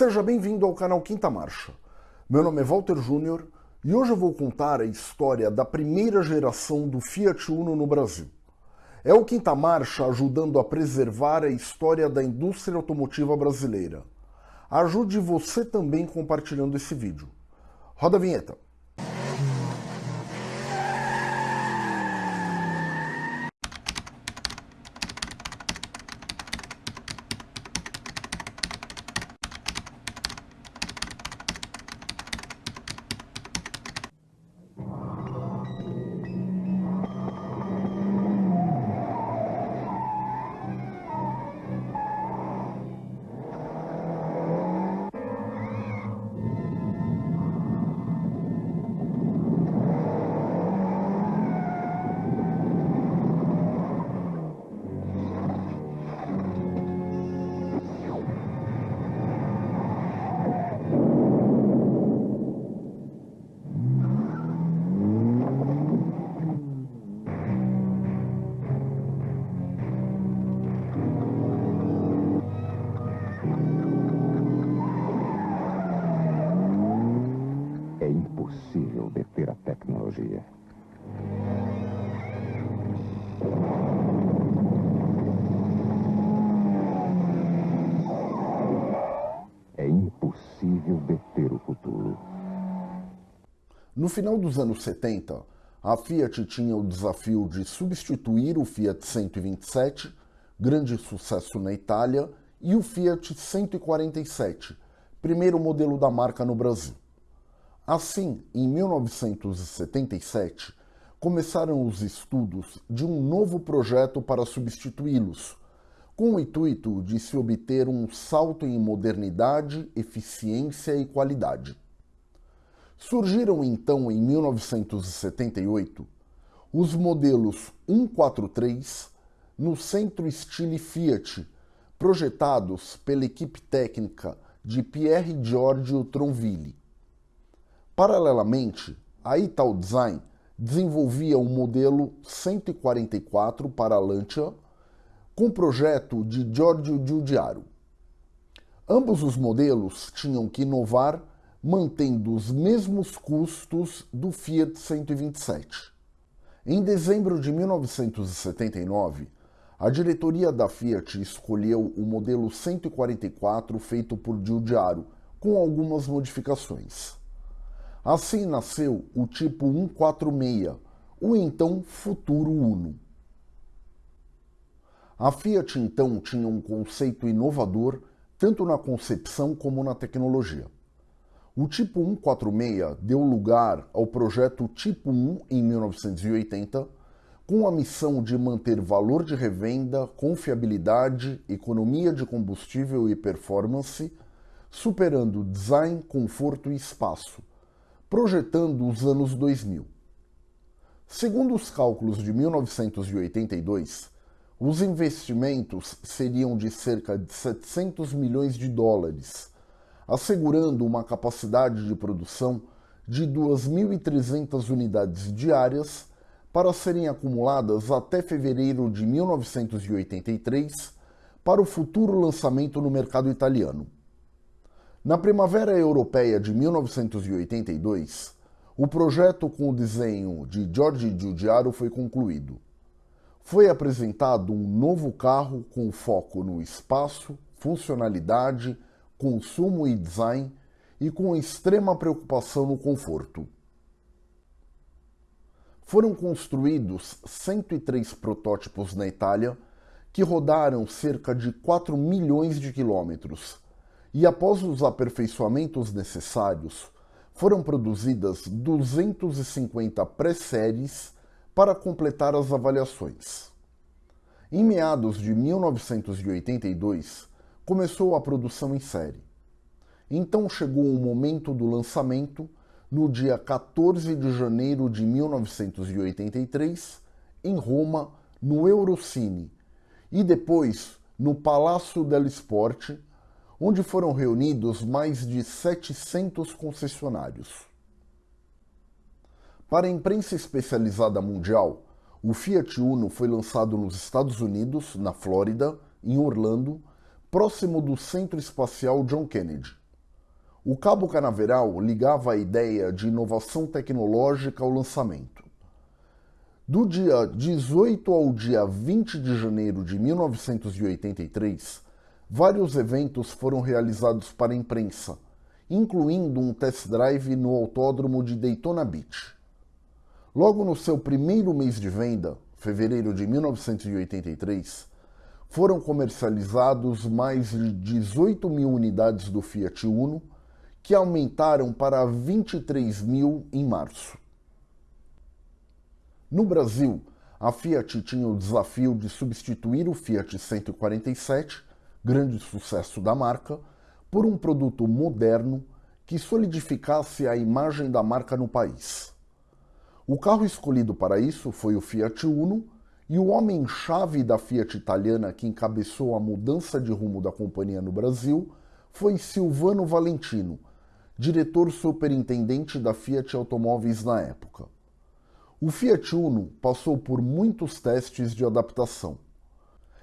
Seja bem-vindo ao canal Quinta Marcha. Meu nome é Walter Júnior e hoje eu vou contar a história da primeira geração do Fiat Uno no Brasil. É o Quinta Marcha ajudando a preservar a história da indústria automotiva brasileira. Ajude você também compartilhando esse vídeo. Roda a vinheta. A tecnologia. É impossível deter o futuro. No final dos anos 70, a Fiat tinha o desafio de substituir o Fiat 127, grande sucesso na Itália, e o Fiat 147, primeiro modelo da marca no Brasil. Assim, em 1977, começaram os estudos de um novo projeto para substituí-los, com o intuito de se obter um salto em modernidade, eficiência e qualidade. Surgiram então em 1978 os modelos 143 no Centro Stile Fiat, projetados pela equipe técnica de Pierre Giorgio Tronville. Paralelamente, a Ital Design desenvolvia o um modelo 144 para a Lancia com projeto de Giorgio Giugiaro. Ambos os modelos tinham que inovar mantendo os mesmos custos do Fiat 127. Em dezembro de 1979, a diretoria da Fiat escolheu o modelo 144 feito por Giugiaro, com algumas modificações. Assim nasceu o tipo 146, o então futuro Uno. A Fiat então tinha um conceito inovador tanto na concepção como na tecnologia. O tipo 146 deu lugar ao projeto Tipo 1 em 1980, com a missão de manter valor de revenda, confiabilidade, economia de combustível e performance, superando design, conforto e espaço, projetando os anos 2000. Segundo os cálculos de 1982, os investimentos seriam de cerca de 700 milhões de dólares, assegurando uma capacidade de produção de 2.300 unidades diárias para serem acumuladas até fevereiro de 1983 para o futuro lançamento no mercado italiano. Na Primavera Europeia de 1982, o projeto com o desenho de Giorgi Giugiaro foi concluído. Foi apresentado um novo carro com foco no espaço, funcionalidade, consumo e design e com extrema preocupação no conforto. Foram construídos 103 protótipos na Itália que rodaram cerca de 4 milhões de quilômetros e após os aperfeiçoamentos necessários, foram produzidas 250 pré-séries para completar as avaliações. Em meados de 1982, começou a produção em série. Então chegou o momento do lançamento, no dia 14 de janeiro de 1983, em Roma, no Eurocine, e depois no Palácio dello Sport, onde foram reunidos mais de 700 concessionários. Para a imprensa especializada mundial, o Fiat Uno foi lançado nos Estados Unidos, na Flórida, em Orlando, próximo do Centro Espacial John Kennedy. O cabo canaveral ligava a ideia de inovação tecnológica ao lançamento. Do dia 18 ao dia 20 de janeiro de 1983, vários eventos foram realizados para a imprensa, incluindo um test drive no autódromo de Daytona Beach. Logo no seu primeiro mês de venda, fevereiro de 1983, foram comercializados mais de 18 mil unidades do Fiat Uno, que aumentaram para 23 mil em março. No Brasil, a Fiat tinha o desafio de substituir o Fiat 147, grande sucesso da marca, por um produto moderno que solidificasse a imagem da marca no país. O carro escolhido para isso foi o Fiat Uno, e o homem-chave da Fiat italiana que encabeçou a mudança de rumo da companhia no Brasil foi Silvano Valentino, diretor superintendente da Fiat Automóveis na época. O Fiat Uno passou por muitos testes de adaptação.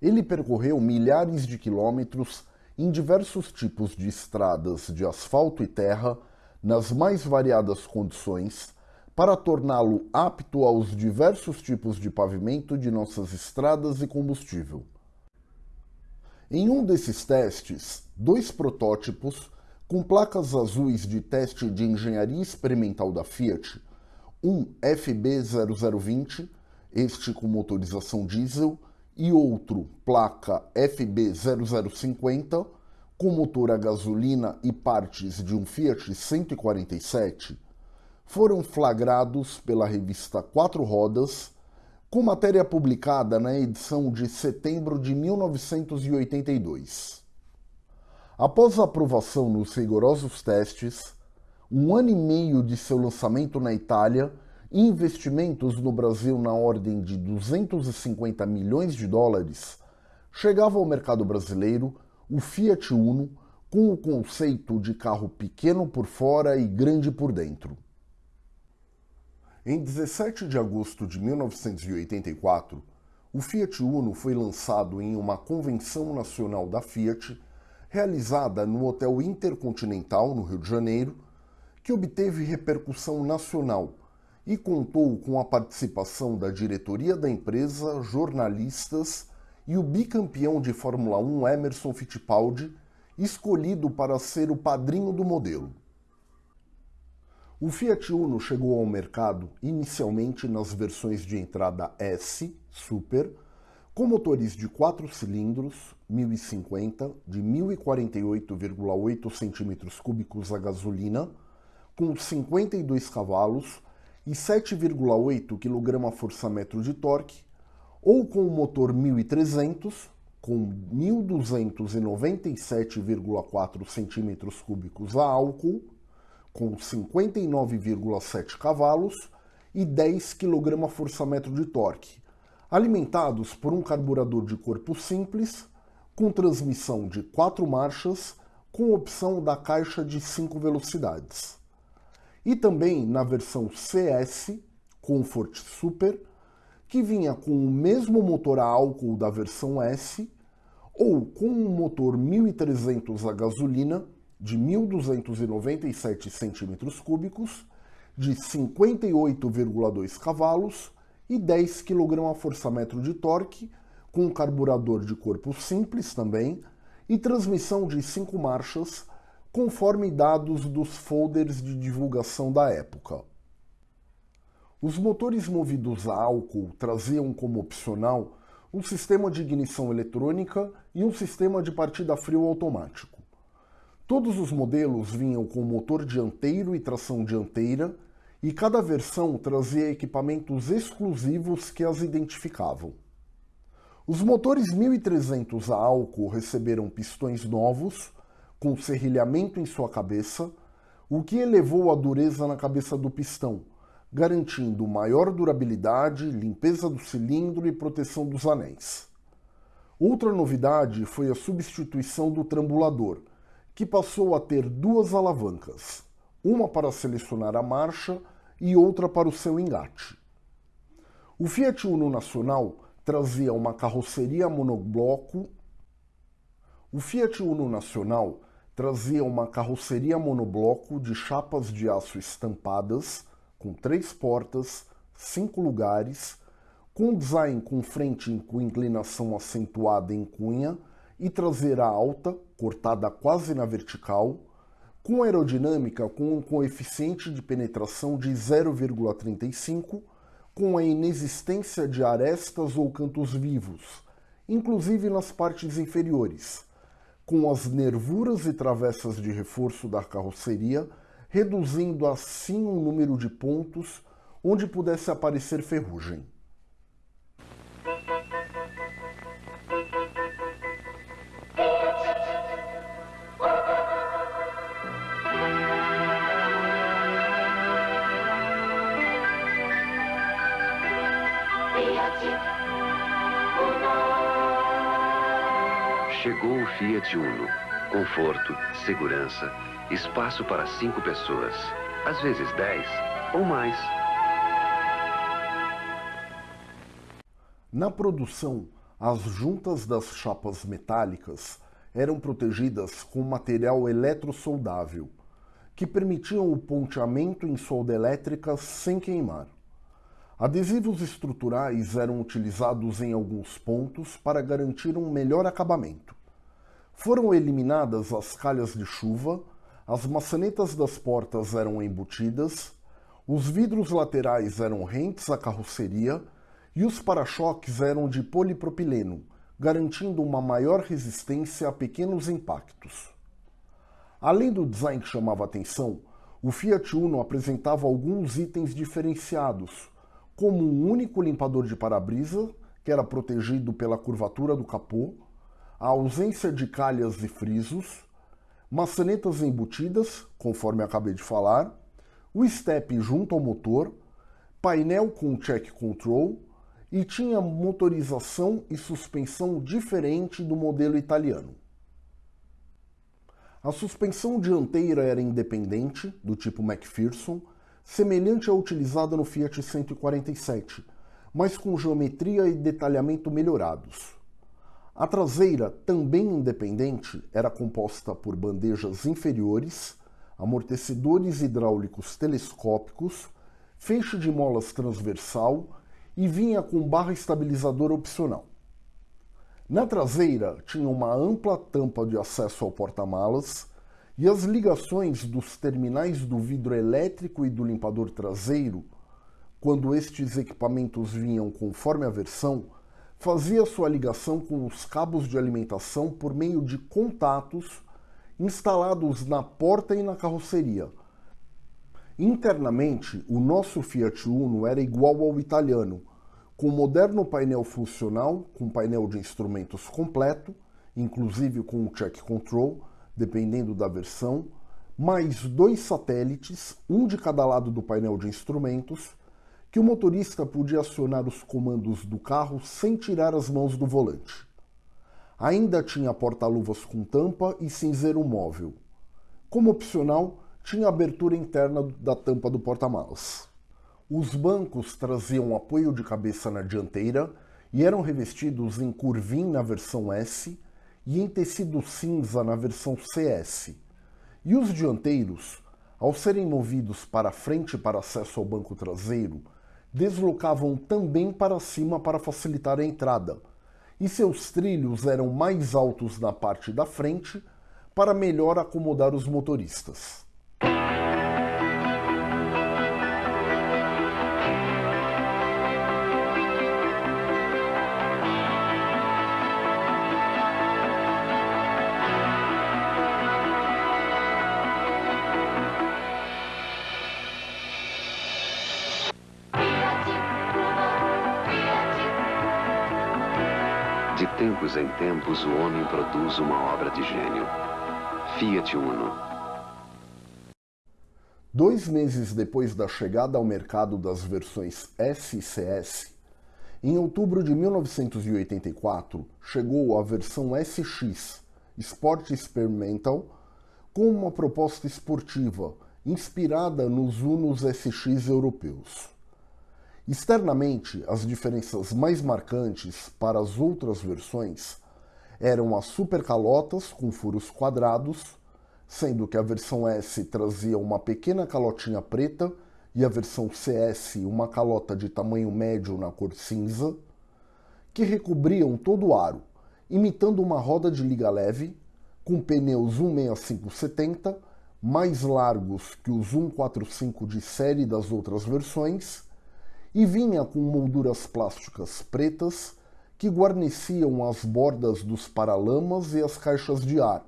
Ele percorreu milhares de quilômetros em diversos tipos de estradas de asfalto e terra, nas mais variadas condições, para torná-lo apto aos diversos tipos de pavimento de nossas estradas e combustível. Em um desses testes, dois protótipos com placas azuis de teste de engenharia experimental da Fiat, um FB0020, este com motorização diesel, e outro placa FB0050, com motor a gasolina e partes de um Fiat 147, foram flagrados pela revista Quatro Rodas, com matéria publicada na edição de setembro de 1982. Após a aprovação nos rigorosos testes, um ano e meio de seu lançamento na Itália investimentos no Brasil na ordem de 250 milhões de dólares, chegava ao mercado brasileiro o Fiat Uno com o conceito de carro pequeno por fora e grande por dentro. Em 17 de agosto de 1984, o Fiat Uno foi lançado em uma convenção nacional da Fiat realizada no Hotel Intercontinental, no Rio de Janeiro, que obteve repercussão nacional e contou com a participação da diretoria da empresa, jornalistas e o bicampeão de Fórmula 1 Emerson Fittipaldi, escolhido para ser o padrinho do modelo. O Fiat Uno chegou ao mercado inicialmente nas versões de entrada S, Super, com motores de 4 cilindros, 1050, de 1048,8 cm3 a gasolina, com 52 cavalos e 7,8 kgfm de torque, ou com o motor 1300, com 1297,4 cm3 a álcool, com 59,7 cavalos e 10 kgfm de torque, alimentados por um carburador de corpo simples, com transmissão de quatro marchas, com opção da caixa de 5 velocidades. E também na versão CS Comfort Super, que vinha com o mesmo motor a álcool da versão S, ou com um motor 1300 a gasolina de 1.297 cm3, de 58,2 cavalos e 10 kgfm de torque, com carburador de corpo simples também, e transmissão de 5 marchas, conforme dados dos folders de divulgação da época. Os motores movidos a álcool traziam como opcional um sistema de ignição eletrônica e um sistema de partida frio automático. Todos os modelos vinham com motor dianteiro e tração dianteira e cada versão trazia equipamentos exclusivos que as identificavam. Os motores 1300 a álcool receberam pistões novos, com serrilhamento em sua cabeça, o que elevou a dureza na cabeça do pistão, garantindo maior durabilidade, limpeza do cilindro e proteção dos anéis. Outra novidade foi a substituição do trambulador, que passou a ter duas alavancas, uma para selecionar a marcha e outra para o seu engate. O Fiat Uno Nacional trazia uma carroceria monobloco. O Fiat Uno Nacional trazia uma carroceria monobloco de chapas de aço estampadas, com três portas, cinco lugares, com design com frente com inclinação acentuada em cunha e traseira alta, cortada quase na vertical, com aerodinâmica com um coeficiente de penetração de 0,35, com a inexistência de arestas ou cantos vivos, inclusive nas partes inferiores, com as nervuras e travessas de reforço da carroceria, reduzindo assim o número de pontos onde pudesse aparecer ferrugem. Chegou o Fiat Uno. Conforto, segurança, espaço para cinco pessoas. Às vezes dez ou mais. Na produção, as juntas das chapas metálicas eram protegidas com material eletrosoldável, que permitiam o ponteamento em solda elétrica sem queimar. Adesivos estruturais eram utilizados em alguns pontos para garantir um melhor acabamento. Foram eliminadas as calhas de chuva, as maçanetas das portas eram embutidas, os vidros laterais eram rentes à carroceria e os para-choques eram de polipropileno, garantindo uma maior resistência a pequenos impactos. Além do design que chamava atenção, o Fiat Uno apresentava alguns itens diferenciados, como um único limpador de para-brisa, que era protegido pela curvatura do capô, a ausência de calhas e frisos, maçanetas embutidas, conforme acabei de falar, o step junto ao motor, painel com check control e tinha motorização e suspensão diferente do modelo italiano. A suspensão dianteira era independente, do tipo McPherson, semelhante à utilizada no Fiat 147, mas com geometria e detalhamento melhorados. A traseira, também independente, era composta por bandejas inferiores, amortecedores hidráulicos telescópicos, feixe de molas transversal e vinha com barra estabilizadora opcional. Na traseira tinha uma ampla tampa de acesso ao porta-malas e as ligações dos terminais do vidro elétrico e do limpador traseiro, quando estes equipamentos vinham conforme a versão, fazia sua ligação com os cabos de alimentação por meio de contatos instalados na porta e na carroceria. Internamente, o nosso Fiat Uno era igual ao italiano, com moderno painel funcional, com painel de instrumentos completo, inclusive com o check control, dependendo da versão, mais dois satélites, um de cada lado do painel de instrumentos, que o motorista podia acionar os comandos do carro sem tirar as mãos do volante. Ainda tinha porta-luvas com tampa e cinzeiro móvel. Como opcional, tinha abertura interna da tampa do porta-malas. Os bancos traziam apoio de cabeça na dianteira e eram revestidos em curvim na versão S e em tecido cinza na versão CS. E os dianteiros, ao serem movidos para frente para acesso ao banco traseiro, deslocavam também para cima para facilitar a entrada, e seus trilhos eram mais altos na parte da frente para melhor acomodar os motoristas. Tempos em tempos, o homem produz uma obra de gênio. Fiat Uno. Dois meses depois da chegada ao mercado das versões S e CS, em outubro de 1984, chegou a versão SX, Sport Experimental, com uma proposta esportiva inspirada nos Unos SX europeus. Externamente, as diferenças mais marcantes para as outras versões eram as supercalotas com furos quadrados, sendo que a versão S trazia uma pequena calotinha preta e a versão CS uma calota de tamanho médio na cor cinza, que recobriam todo o aro, imitando uma roda de liga leve, com pneus 16570 mais largos que os 145 de série das outras versões, e vinha com molduras plásticas pretas que guarneciam as bordas dos paralamas e as caixas de ar,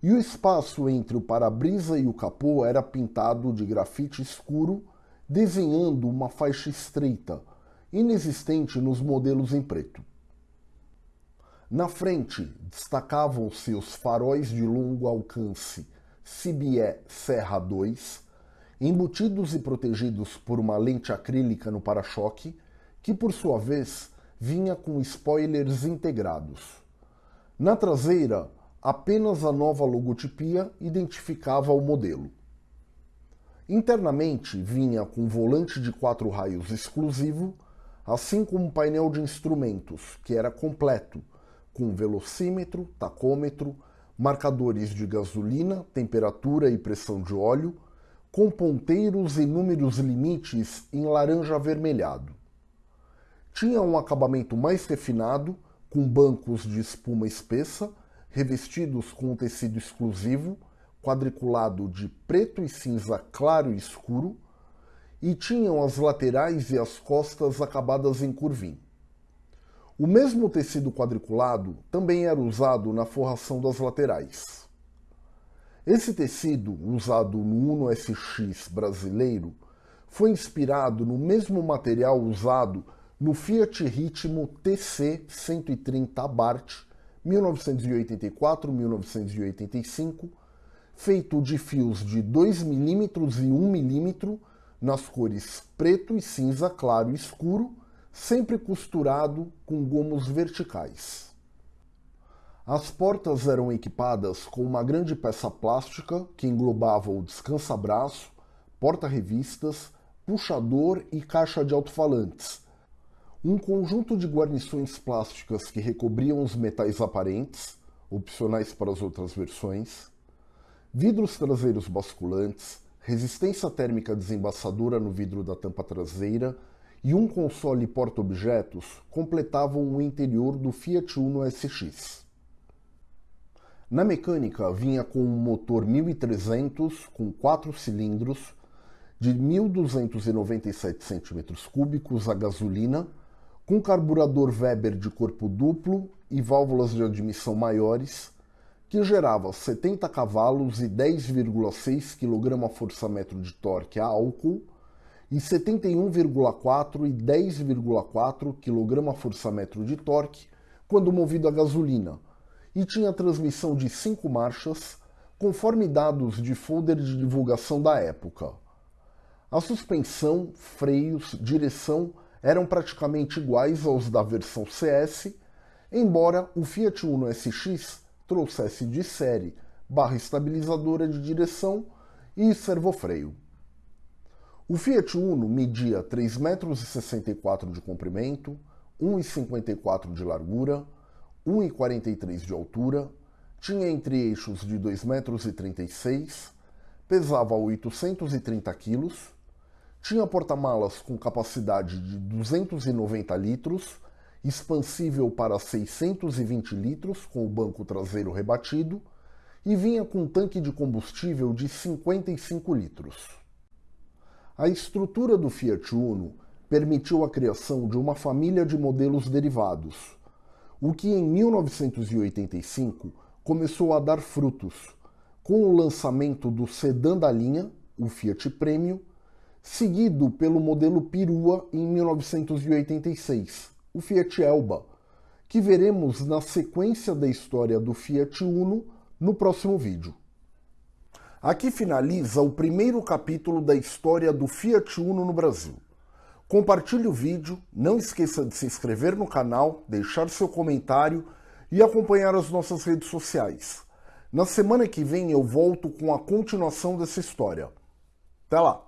e o espaço entre o para-brisa e o capô era pintado de grafite escuro, desenhando uma faixa estreita, inexistente nos modelos em preto. Na frente destacavam-se os faróis de longo alcance CBE Serra 2, embutidos e protegidos por uma lente acrílica no para-choque, que por sua vez vinha com spoilers integrados. Na traseira, apenas a nova logotipia identificava o modelo. Internamente vinha com volante de quatro raios exclusivo, assim como um painel de instrumentos, que era completo, com velocímetro, tacômetro, marcadores de gasolina, temperatura e pressão de óleo, com ponteiros e números limites em laranja avermelhado. Tinha um acabamento mais refinado, com bancos de espuma espessa, revestidos com um tecido exclusivo, quadriculado de preto e cinza claro e escuro, e tinham as laterais e as costas acabadas em curvim. O mesmo tecido quadriculado também era usado na forração das laterais. Esse tecido, usado no Uno SX brasileiro, foi inspirado no mesmo material usado no Fiat Ritmo TC 130 Abarth 1984-1985, feito de fios de 2 mm e 1 mm nas cores preto e cinza claro e escuro, sempre costurado com gomos verticais. As portas eram equipadas com uma grande peça plástica que englobava o descansa-braço, porta-revistas, puxador e caixa de alto-falantes, um conjunto de guarnições plásticas que recobriam os metais aparentes, opcionais para as outras versões, vidros traseiros basculantes, resistência térmica desembaçadora no vidro da tampa traseira e um console porta-objetos completavam o interior do Fiat Uno SX. Na mecânica vinha com um motor 1300 com 4 cilindros de 1.297 cm3 a gasolina com carburador Weber de corpo duplo e válvulas de admissão maiores, que gerava 70 cavalos e 10,6 kgfm de torque a álcool e 71,4 e 10,4 kgfm de torque quando movido a gasolina, e tinha transmissão de 5 marchas, conforme dados de folder de divulgação da época. A suspensão, freios, direção eram praticamente iguais aos da versão CS, embora o Fiat Uno SX trouxesse de série barra estabilizadora de direção e servofreio. O Fiat Uno media 3,64 m de comprimento, 1,54 de largura, 1,43 de altura, tinha entre-eixos de 2,36 m, pesava 830 kg, tinha porta-malas com capacidade de 290 litros, expansível para 620 litros com o banco traseiro rebatido e vinha com um tanque de combustível de 55 litros. A estrutura do Fiat Uno permitiu a criação de uma família de modelos derivados, o que em 1985 começou a dar frutos, com o lançamento do sedã da linha, o Fiat Premio, seguido pelo modelo Perua em 1986, o Fiat Elba, que veremos na sequência da história do Fiat Uno no próximo vídeo. Aqui finaliza o primeiro capítulo da história do Fiat Uno no Brasil. Compartilhe o vídeo, não esqueça de se inscrever no canal, deixar seu comentário e acompanhar as nossas redes sociais. Na semana que vem eu volto com a continuação dessa história. Até lá!